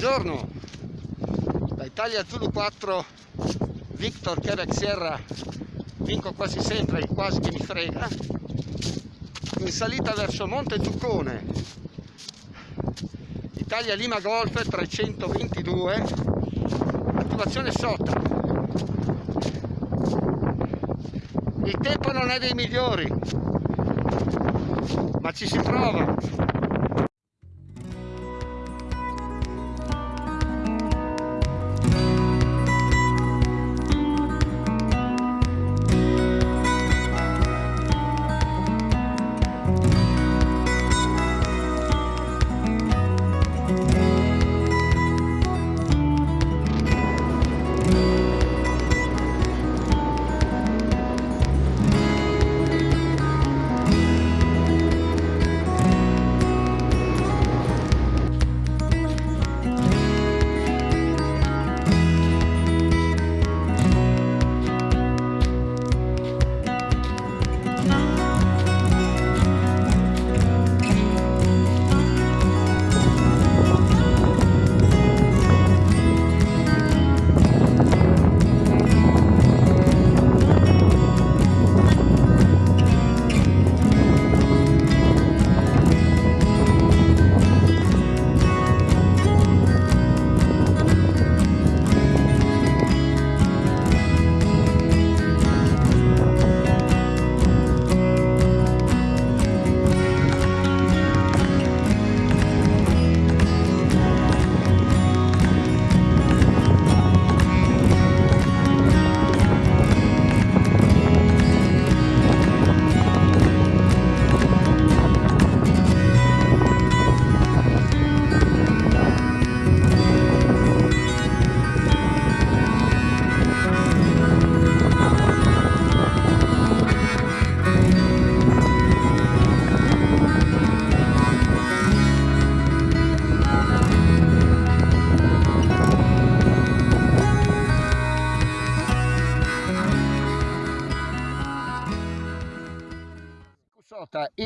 Buongiorno, da Italia Zulu 4, Victor Quebec Sierra, vinco quasi sempre, il quasi che mi frega, in salita verso Monte Zuccone, Italia Lima Golf 322, attivazione sotto. Il tempo non è dei migliori, ma ci si prova.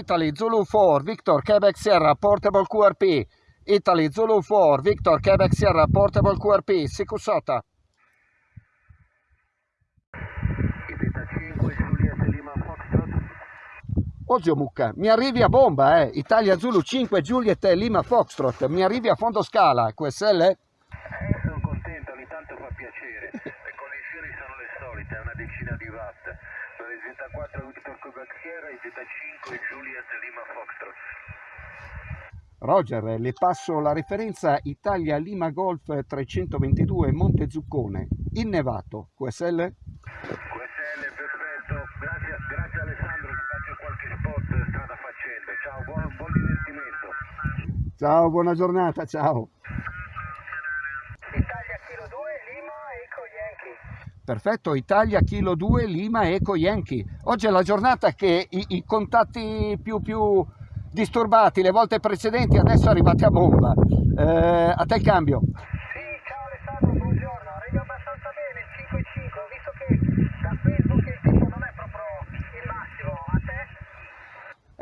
Italy Zulu 4 Victor Quebec Sierra Portable QRP Italy Zulu 4 Victor Quebec Sierra Portable QRP Sikusota Oggi Mucca, mi arrivi a bomba, eh? Italia Zulu 5 Juliet Lima Foxtrot, mi arrivi a fondo scala, QSL? Eh, sono contento, ogni tanto fa piacere, le connessioni sono le solite, è una decina di watt. Z4 Victor Quebec Sierra e Z5 Juliet Lima Foxtrot. Roger, le passo la referenza Italia Lima Golf 322 Monte Zuccone, innevato, QSL? QSL, perfetto, grazie, grazie Alessandro, ti faccio qualche spot strada facendo, ciao, buon, buon divertimento. Ciao, buona giornata, ciao. Perfetto, Italia Kilo 2 Lima Eco Yankee. Oggi è la giornata che i, i contatti più, più, disturbati le volte precedenti adesso arrivati a bomba. Eh, a te il cambio. Sì, ciao Alessandro, buongiorno. Arrivi abbastanza bene, 5-5. Ho visto che da Facebook il tempo non è proprio il massimo. A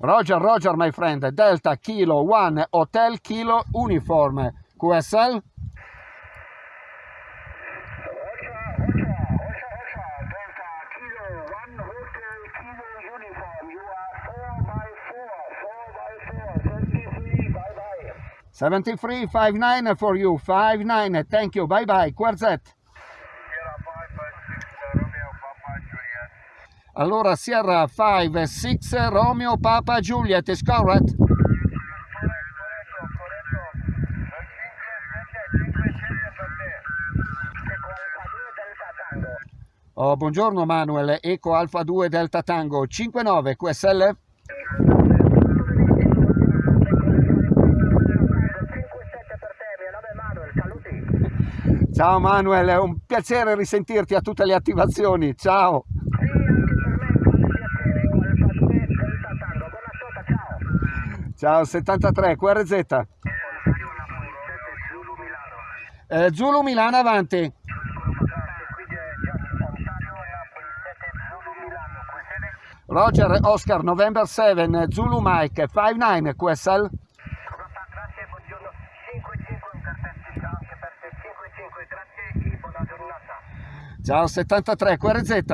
Roger, Roger, my friend. Delta Kilo 1 Hotel Kilo Uniform. QSL? Seventy-three, five nine for you, five nine. Thank you. Bye bye. Quarzet. Allora Sierra 5 6 Romeo Papa Juliet is correct? Oh, buongiorno Manuel, Eco Alfa 2 Delta Tango 59 QSL? Ciao Manuel, è un piacere risentirti a tutte le attivazioni. Ciao. Sì, anche per me è un piacere, con il Delta Tango. Buona sota, ciao. Ciao 73, QRZ. Eh, Zulu Milano avanti. Qui c'è Ontario Napoli 7 Zulu Milano. Queste Roger Oscar November 7 Zulu Mike 59 QSL. Grazie, buongiorno. 5-5 perfetti, ciao anche per te. 5-5, grazie e buona giornata. Ciao 73 QRZ. Eh,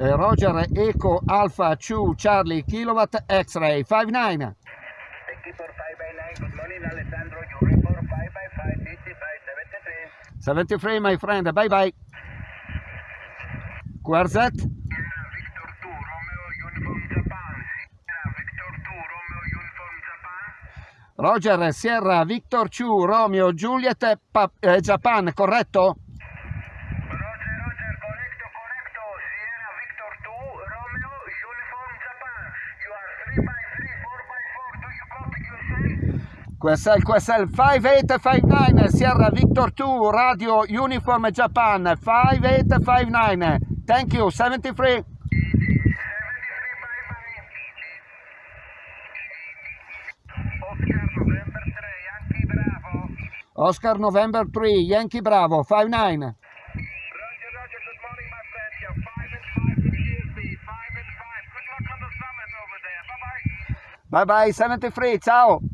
Roger Eco Alpha 2 Charlie Kilowatt X-Ray 59. Thank you for 5 by 9. Good morning, Alessandro. You report 5 by 5, 55, 73. 73 my friend, bye bye. QRZ. Victor 2, Romeo Uniform Japan. Sierra Victor 2, Romeo Uniform Japan. Roger Sierra Victor 2 Romeo Juliet Pa- eh, Japan, corretto? Roger, Roger, correcto, correcto. Sierra Victor 2, Romeo Uniform Japan. You are 3 by 3, 4 by 4. Do you copy USA? QSL QSL 5859 Sierra Victor 2 Radio Uniform Japan 5859. Thank you 73. 73 by 5. Oscar November 3, Yankee Bravo. Oscar November 3 Yankee Bravo 59. Roger, Roger, good morning, my friend. You're 5 and 5 to GSB, 5 and 5. Good luck on the summit over there. Bye bye. Bye bye 73. Ciao.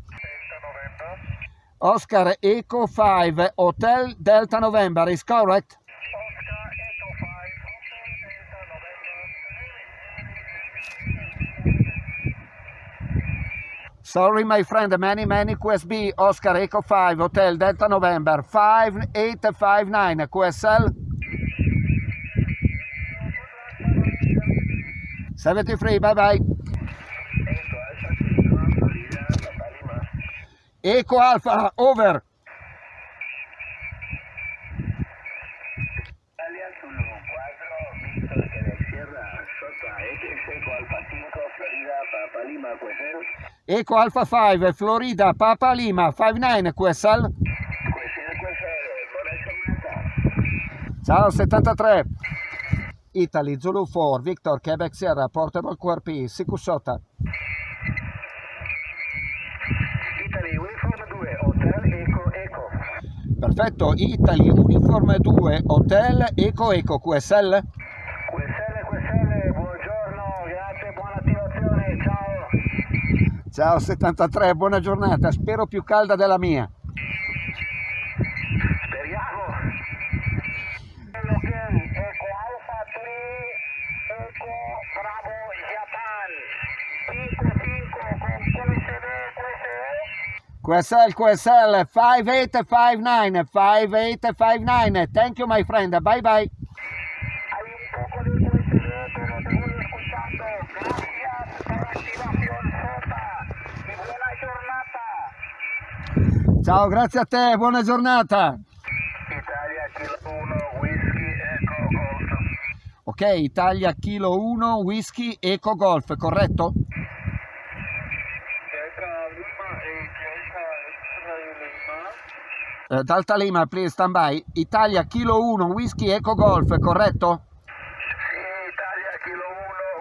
Oscar Eco 5 Hotel Delta November is correct? Oscar Echo 5, Hotel Delta November. Sorry my friend, many many QSB Oscar Eco 5 Hotel Delta November 5859 QSL 73 bye bye Echo Alfa Sigma, Florida, Papa Lima. Eco Alpha over Italia Zulu 4, Víctor Quebec Echo Alfa 5, Florida, Papa Lima, Cuetel. Eco Alpha 5 Florida Papa Lima 59 QSL. Ciao 73 Italy Zulu 4 Victor Quebec Sierra Portable QRP Sikusota Italy Uniform 2, Hotel Echo Echo. Perfetto. Italy Uniform 2 Hotel Eco Eco QSL QSL, QSL, buongiorno, grazie, buona attivazione, ciao. Ciao 73 buona giornata spero più calda della mia Speriamo. Ok, Eco Alpha 3, Eco Bravo Japan. 5-5 con QSD, QSE. QSL QSL 5859 5859 Thank you my friend Bye bye. Ciao grazie a te buona giornata Italia Kilo 1, Whisky Eco Golf. Ok Italia Kilo 1 Whisky Eco Golf corretto? Delta Lima e Delta X-Ray Lima. Eh, Delta Lima please stand by Italia Kilo 1 Whisky Eco Golf corretto? Sì, Italia Kilo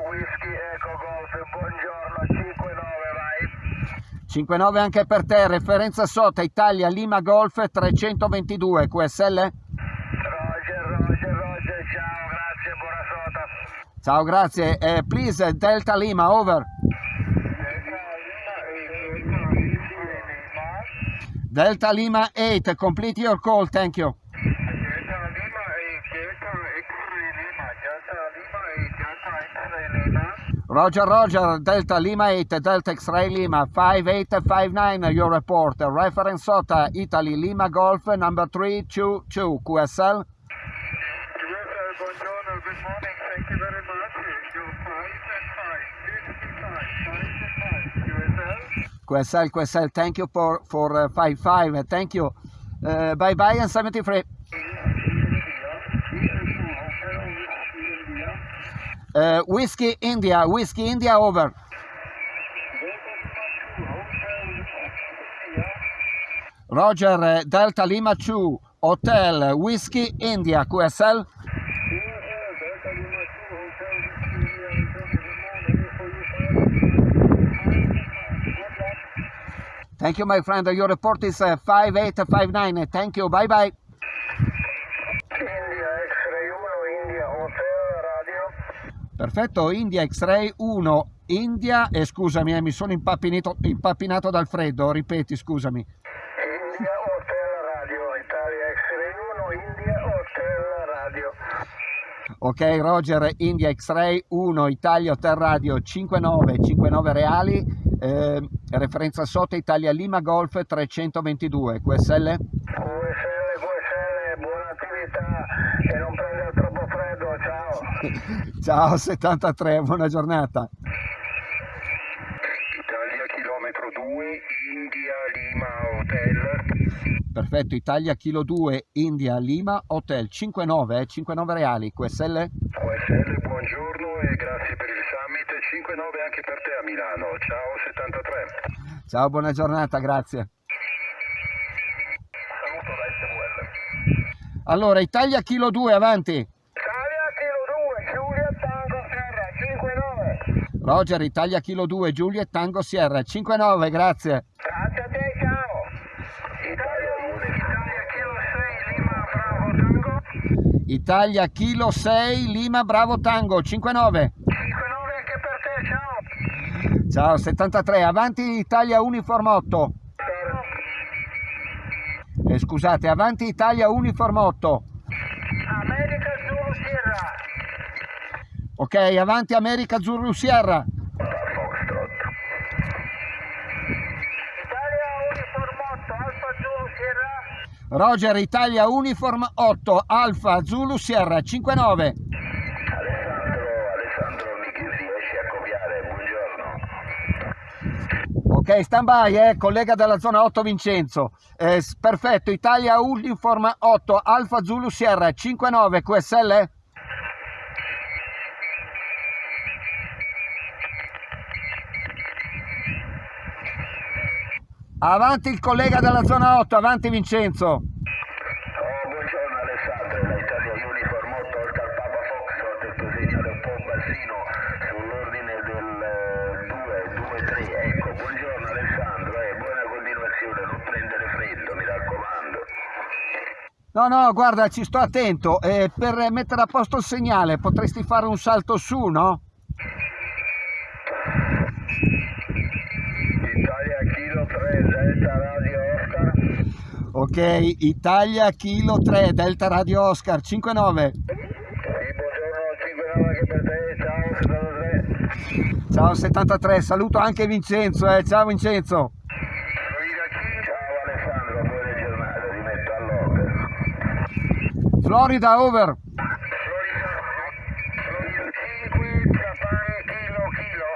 1, Whisky Eco Golf, buongiorno, 5-9 vai. 59 anche per te referenza sota Italia Lima Golf 322 QSL? Roger, Roger, Roger, ciao, grazie, buona sota. Ciao grazie Eh, please Delta Lima over Delta Lima e Delta X-Ray Lima. Delta Lima 8 complete your call thank you Delta Lima e Delta X-Ray Lima. Delta Lima e Delta X-Ray Lima. Roger Roger Delta Lima 8 Delta X-Ray Lima 5859 your report reference SOTA Italy Lima Golf number 322 QSL Yes, buongiorno, good morning, thank you very much. You're 5 and 5, 55, 5 and 5, USL. QSL QSL thank you for for uh, 55 thank you. Uh, bye bye and 73 uh, Whiskey India Whiskey India over. Roger eh, Delta Lima 2 Hotel Whiskey India QSL. Thank you, my friend. Your report is uh, 5859. Thank you. Bye bye. India X-Ray 1, India Hotel Radio. Perfetto, India X-Ray 1, India, e scusami, eh, mi sono impappinato, impappinato dal freddo, ripeti, scusami. India Hotel Radio, Italia X-Ray 1, India Hotel Radio. Ok, Roger, India X-Ray 1, Italia Hotel Radio 59, 59 reali, eh, referenza sotto Italia Lima Golf 322, QSL? QSL, QSL, buona attività e non prendere troppo freddo, ciao. Ciao 73, buona giornata. Italia chilometro 2, India Lima Hotel. Perfetto, Italia Kilo 2, India Lima Hotel 59, eh, 59 reali, QSL? QSL, buongiorno e grazie per il. 5-9 anche per te a Milano. Ciao 73. Ciao, buona giornata, grazie. Saluto da SVL. Allora, Italia Kilo 2, avanti. Italia Kilo 2, Giulia Tango Serra 5-9. Roger, Italia Kilo 2, Giulia Tango Sierra 59, grazie. Grazie a te, ciao. Italia 1, Italia Kilo 6, Lima Bravo Tango. Italia Kilo 6, Lima Bravo Tango 59. 5-9 anche per te, ciao. Ciao, 73, avanti Italia Uniform 8. Eh, scusate, avanti Italia Uniform 8. America Zulu Sierra. Ok, avanti America Zulu Sierra. Foxtrot. Italia Uniform 8, Alfa Zulu Sierra. Roger, Italia Uniform 8, Alfa Zulu Sierra 59. Alessandro, Alessandro mi riesci a copiare, buongiorno. Ok, stand by, eh, collega della zona 8 Vincenzo. Eh, perfetto, Italia Uniform 8, Alfa Zulu Sierra 59, QSL? Avanti il collega della zona 8, avanti Vincenzo. Oh, buongiorno Alessandro, da Italia Uniform 8 Oscar Papa Foxtrot, detto segnale un po' bassino sull'ordine del 2-2-3, ecco, buongiorno Alessandro, eh, buona continuazione, non prendere freddo, mi raccomando. No, no, guarda, ci sto attento. Eh, per mettere a posto il segnale potresti fare un salto su, no? Italia Kilo 3, Delta Radio Oscar. Ok, Italia Kilo 3, Delta Radio Oscar 59. Sì, buongiorno, 5-9 anche per te, ciao, 73. Ciao 73, saluto anche Vincenzo, eh. ciao Vincenzo. Ciao Alessandro, buona giornata, ti metto all'opera. Florida over. Florida, Florida 5, Japan, Kilo, Kilo.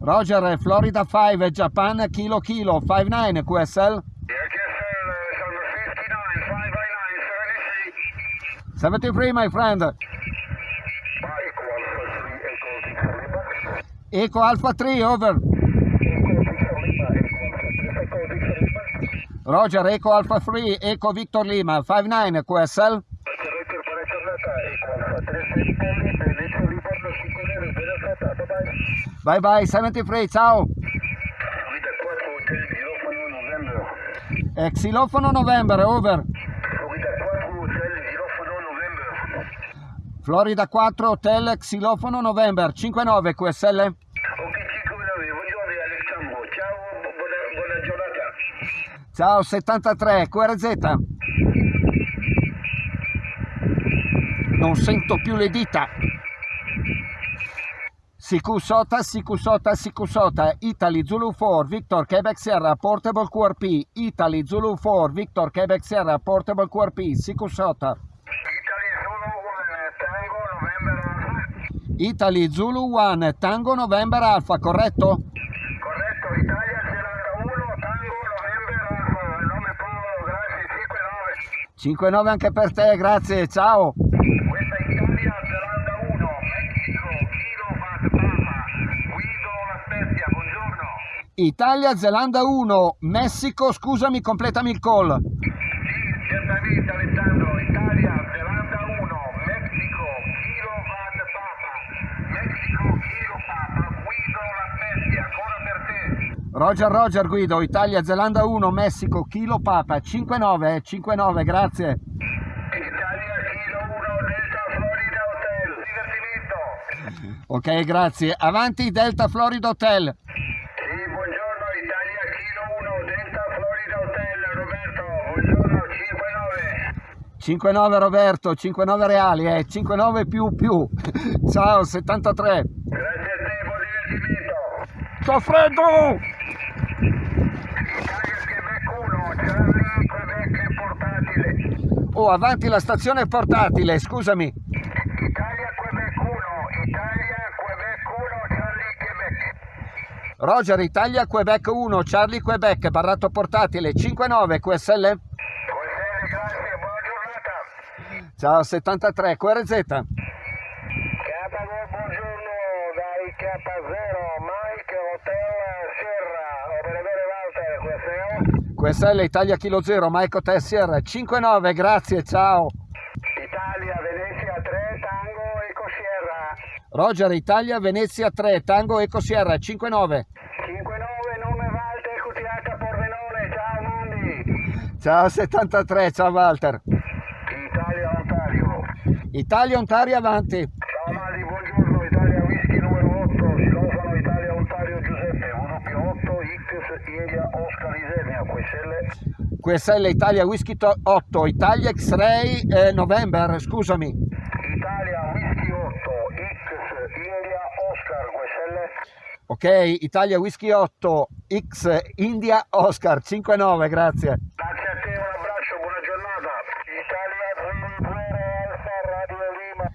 Roger, eh, Florida 5, Japan Kilo Kilo 59 QSL. HSL, sono 59, 599, 73. 73 my friend. Mike, Alpha 3, Echo Victor Lima. Eco Alpha 3 over. Echo Victor Lima, Echo Alpha 3, Echo Victor Lima. Roger, Eco Alpha 3, Eco Victor Lima 59 QSL. Corretto per la giornata, Echo Alpha 3, Felipe Lima, Echo Livorno 59, buona serata, bye bye. Bye bye 73, ciao. Florida 4, Hotel Girofono, November. Eh, Xilofono November over. Florida 4, Hotel Girofono, November. Florida 4, Hotel Xilofono November 59 QSL. Ok, 5-9, buongiorno Alessandro, ciao, bu- buona, buona giornata. Ciao 73 QRZ. Non sento più le dita. Sikusota, Sikusota, Sikusota, Italy Zulu 4, Victor Quebec Sierra, Portable QRP, Italy Zulu 4, Victor Quebec Sierra, Portable QRP, Sikusota, Italy Zulu 1, Tango, November Alpha. Italy Zulu 1, Tango November Alpha, corretto? Corretto, Italia Zelanda 1, Tango, November Alpha. Il nome Paolo, grazie, 5-9. 5-9 anche per te, grazie, ciao. Questa è Italia Zelanda 1, Mexico, Kilo Vat Papa. Guido La Spezia, buongiorno. Italia, Zelanda 1, Messico, scusami, completami il call. Sì, certamente Alessandro, Italia, Zelanda 1, Messico, Kilo Van Papa, Messico, Kilo Papa, Guido La Spezia, ancora per te. Roger, Roger, Guido, Italia, Zelanda 1, Messico, Kilo Papa, 5-9, 5-9, grazie. Italia, Kilo 1, Delta Florida Hotel, divertimento. Ok, grazie. Avanti, Delta Florida Hotel. Sì, buongiorno, Italia, Kilo 1, Delta Florida Hotel, Roberto, buongiorno, 5-9. 5-9 Roberto, 5-9 reali, eh, 5-9 più più. Ciao, 73. Grazie a te, buon divertimento. Sto freddo! Italia, Quebec 1, Charlie, Quebec portatile. Oh, avanti la stazione portatile, scusami. Italia, Quebec 1, Italia, Quebec 1, Charlie, Quebec. Roger, Italia, Quebec 1, Charlie, Quebec, barrato portatile, 5-9 QSL. QSL, grazie, buona giornata. Ciao, 73, QRZ. K2, buongiorno, dai K0, Mike, Hotel, Sierra, operatore Walter, QSL. QSL, Italia Kilo 0, Mike Tessier, 5-9, grazie, ciao. Italia, Venezia 3, Tango, Eco Sierra. Roger, Italia, Venezia 3, Tango Eco Sierra, 5-9. 5-9, nome Walter, QTH Pordenone, ciao Mandi. Ciao, 73, ciao Walter. Italia, Ontario. Avanti. Ciao Mandi, buongiorno, Italia Whisky numero 8, Silofano Italia Ontario Giuseppe, 1 più 8, X India Oscar Isernia, QSL. QSL, Italia, Whisky to- 8, Italia X-Ray, eh, November, scusami. Italia Whisky 8, X India Oscar, QSL. Ok, Italia Whisky 8, X, India, Oscar, 5-9, grazie. Grazie a te, un abbraccio, buona giornata. Italia Zulu 0 Alfa Radio Lima.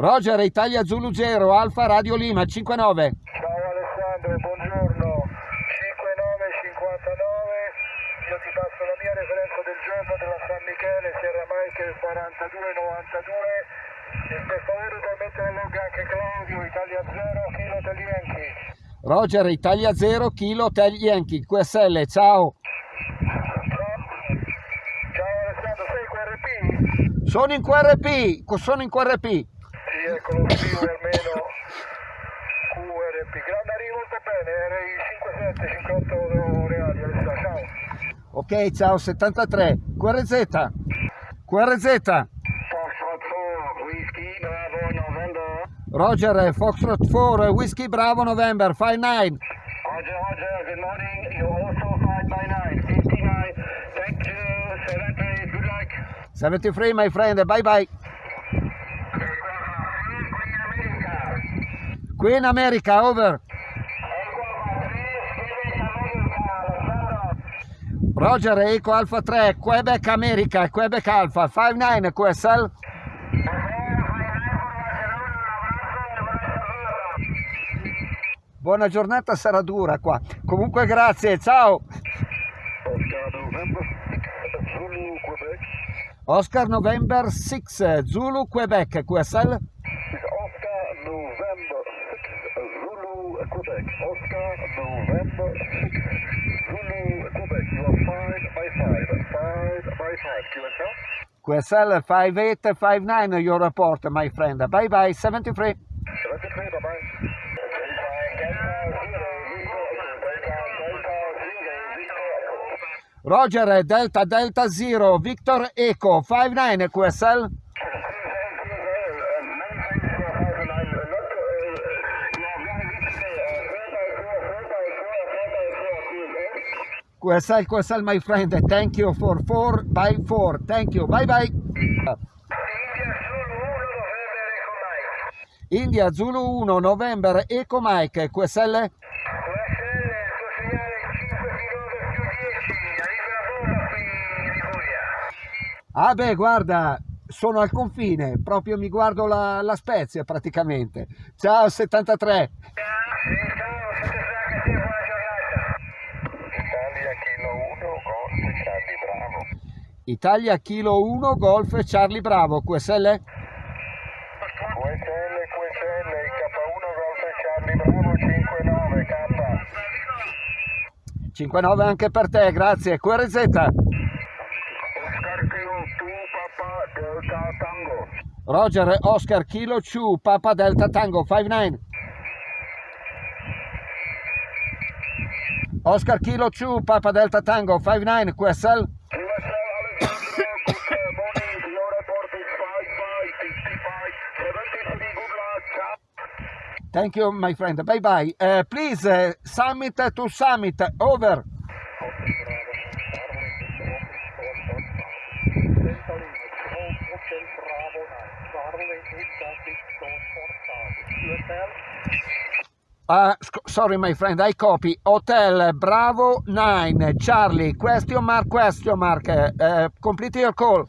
Roger, Italia Zulu 0, Alfa Radio Lima, 5-9. Ciao Alessandro, buongiorno. 5959, io ti passo la mia referenza del giorno della San Michele, Sierra Michael 4292. E per favore puoi mettere in log anche Claudio, Italia 0, Kilo Taglienchi. Roger, Italia 0, Kilo Hotel Yankee, QSL, ciao. Ciao. Alessandro, sei QRP? Sono in QRP, sono in QRP. Sì, ecco lo scrivo almeno QRP. Grande arrivo molto bene, RI 57, 58 reali, Alessandro, ciao. Ok, ciao, 73. QRZ. QRZ. Foxtrot 4, Whisky, Bravo, November. Roger, Foxtrot 4, Whisky Bravo November, 5-9. Roger, Roger, good morning. You also 5 by 9, 59. Thank you, 70, good luck. 73, my friend, bye bye. Qui in America, over. Roger, Eco Alpha 3, Quebec America, Quebec Alpha, 5-9, QSL. Buona giornata, sarà dura qua. Comunque grazie, ciao. Oscar November 6, Zulu Quebec, QSL. Oscar November 6, Zulu, Quebec. Oscar November 6, Zulu, Quebec. You are 5 by 5, 5 by 5. QSL? QSL 5859, your report, my friend. Bye bye, 73. 73, bye-bye. Roger, Delta Delta Zero, Victor Eco, 59, QSL. QSL, QSL, my friend. Thank you for 4 by 4. Thank you. Bye bye. India Zulu 1, November Eco Mike, QSL. Ah beh, guarda, sono al confine, proprio mi guardo la, la Spezia praticamente. Ciao 73. Italia Kilo 1 Golf Charlie Bravo. Italia Kilo 1, Golf Charlie Bravo, QSL. QSL QSL K1 Golf Charlie Bravo 59 K. 5-9 anche per te, grazie. QRZ. Oscar Kilo 2 Papa Delta Tango. Roger Oscar Kilo 2 Papa Delta Tango 5-9. Oscar Kilo 2 Papa Delta Tango 5-9 QSL. QSL Alessandro, good uh, morning. Your report is 55, 55, 73, good luck. Ciao. Thank you my friend. Bye bye. Uh, please uh, summit to summit. Over. Uh, sorry my friend, I copy. Hotel Bravo 9 Charlie question mark question mark. Uh, complete your call.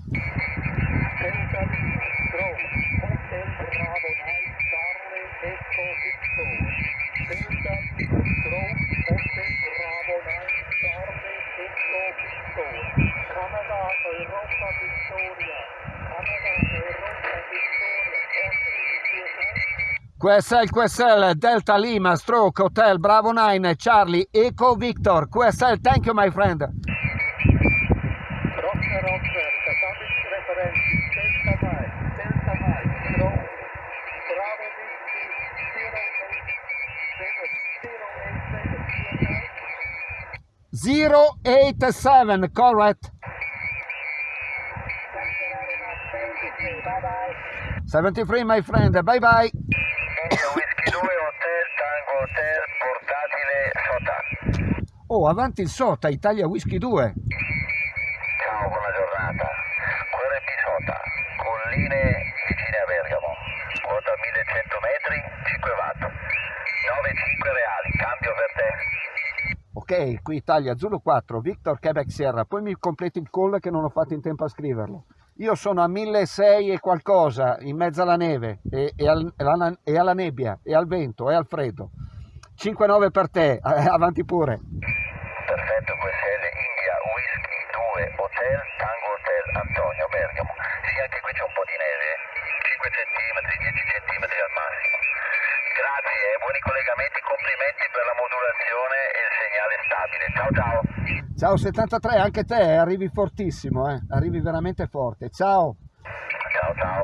QSL, QSL, Delta Lima, Stroke, Hotel, Bravo 9, Charlie, Eco, Victor, QSL, thank you my friend. Roger, Roger, Dynamic References, Delta Mike, Delta Mike, Strong, Bravo Whiskey, 087, 087, 087, correct. bye-bye. 73 my friend, bye bye. India Whisky 2 Hotel Tango Hotel Portatile Sota. Oh, avanti il Sota, Italia Whisky 2. Ciao, buona giornata. QRP Sota, colline vicine a Bergamo. Quota 1100 metri, 5 watt. 9,5 reali, cambio per te. Ok, qui Italia Zulu 4, Victor Quebec Sierra, poi mi completi il call che non ho fatto in tempo a scriverlo. Io sono a 1600 e qualcosa, in mezzo alla neve, e, e al- e alla, e alla nebbia, e al vento, e al freddo. 5-9 per te, avanti pure. Perfetto, QSL India Whisky 2 Hotel Tango Hotel Antonio Bergamo. Sì, anche qui c'è un po' di neve, 5 cm, 10 cm al massimo. Grazie, eh, buoni collegamenti, complimenti per la modulazione e il segnale stabile. Ciao ciao. Ciao 73, anche te, arrivi fortissimo, eh? arrivi veramente forte. Ciao. Ciao ciao.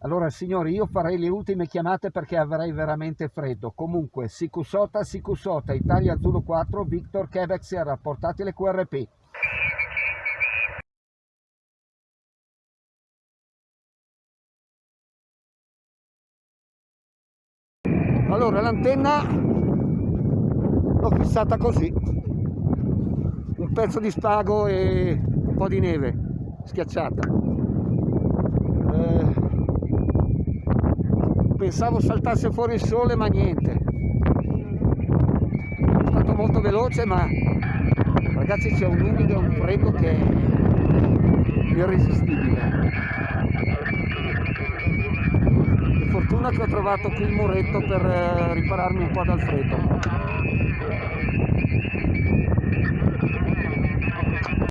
Allora signori, io farei le ultime chiamate perché avrei veramente freddo. Comunque, Sicusota, Sicusota, Italia Zulu 4, Victor Quebec Sierra, portate le QRP. Allora, l'antenna l'ho fissata così. Un pezzo di spago e un po' di neve schiacciata. Eh, pensavo saltasse fuori il sole ma niente è stato molto veloce ma ragazzi c'è un umido e un freddo che è irresistibile per fortuna che ho trovato qui il muretto per eh, ripararmi un po' dal freddo